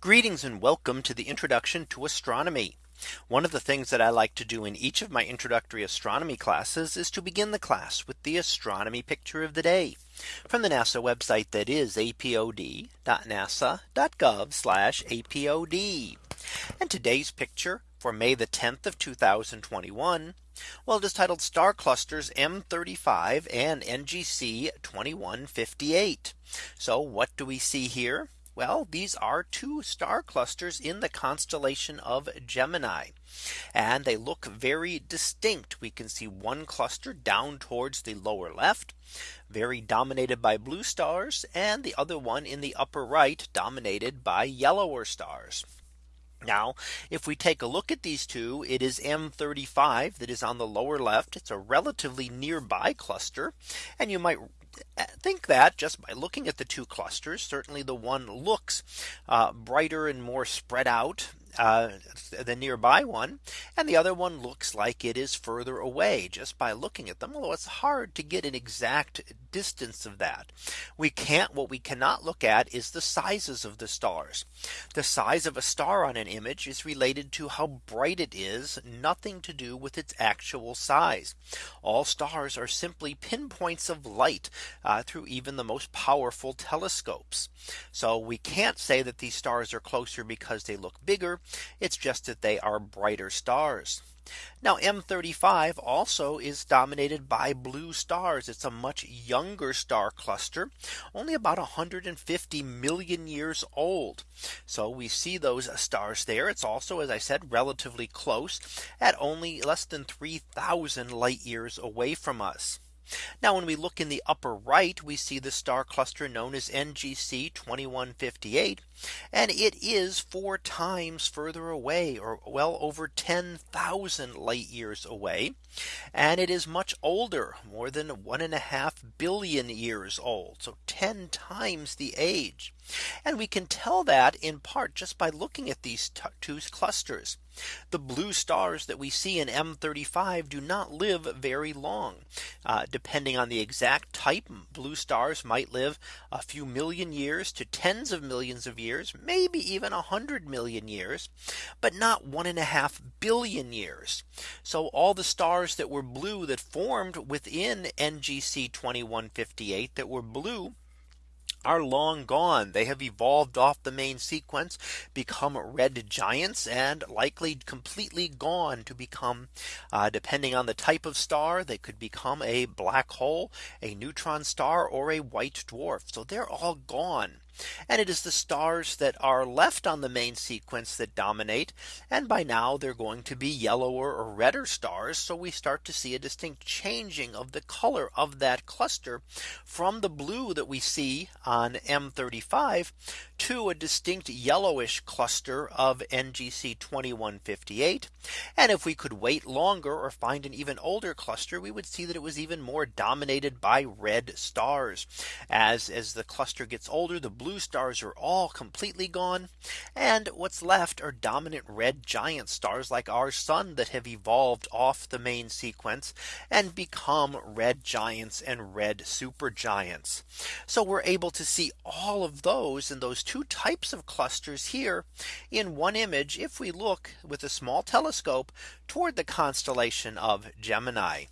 Greetings and welcome to the introduction to astronomy. One of the things that I like to do in each of my introductory astronomy classes is to begin the class with the astronomy picture of the day from the NASA website that is apod.nasa.gov apod. And today's picture for May the 10th of 2021. Well, it is titled star clusters M35 and NGC 2158. So what do we see here? Well, these are two star clusters in the constellation of Gemini. And they look very distinct. We can see one cluster down towards the lower left, very dominated by blue stars, and the other one in the upper right dominated by yellower stars. Now, if we take a look at these two, it is M35 that is on the lower left. It's a relatively nearby cluster. And you might think that just by looking at the two clusters, certainly the one looks uh, brighter and more spread out uh, the nearby one. And the other one looks like it is further away just by looking at them. Although it's hard to get an exact distance of that. We can't what we cannot look at is the sizes of the stars. The size of a star on an image is related to how bright it is nothing to do with its actual size. All stars are simply pinpoints of light uh, through even the most powerful telescopes. So we can't say that these stars are closer because they look bigger. It's just that they are brighter stars. Now M35 also is dominated by blue stars. It's a much younger star cluster, only about 150 million years old. So we see those stars there. It's also, as I said, relatively close at only less than 3000 light years away from us. Now when we look in the upper right, we see the star cluster known as NGC 2158. And it is four times further away or well over 10,000 light years away. And it is much older more than one and a half billion years old. So 10 times the age. And we can tell that in part just by looking at these two clusters. The blue stars that we see in M35 do not live very long. Uh, depending on the exact type, blue stars might live a few million years to tens of millions of years, maybe even a hundred million years, but not one and a half billion years. So all the stars that were blue that formed within NGC 2158 that were blue are long gone. They have evolved off the main sequence, become red giants and likely completely gone to become uh, depending on the type of star, they could become a black hole, a neutron star or a white dwarf. So they're all gone. And it is the stars that are left on the main sequence that dominate. And by now they're going to be yellower or redder stars. So we start to see a distinct changing of the color of that cluster from the blue that we see on M35 to a distinct yellowish cluster of NGC 2158. And if we could wait longer or find an even older cluster, we would see that it was even more dominated by red stars. As as the cluster gets older, the blue stars are all completely gone. And what's left are dominant red giant stars like our sun that have evolved off the main sequence and become red giants and red supergiants. So we're able to see all of those in those two types of clusters here in one image if we look with a small telescope toward the constellation of Gemini.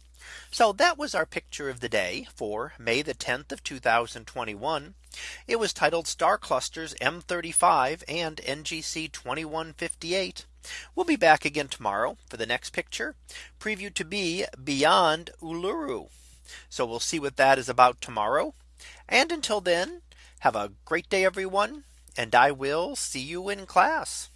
So that was our picture of the day for May the 10th of 2021. It was titled star clusters M35 and NGC 2158. We'll be back again tomorrow for the next picture preview to be beyond Uluru. So we'll see what that is about tomorrow. And until then, have a great day, everyone and I will see you in class.